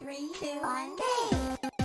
Three, two, one, go!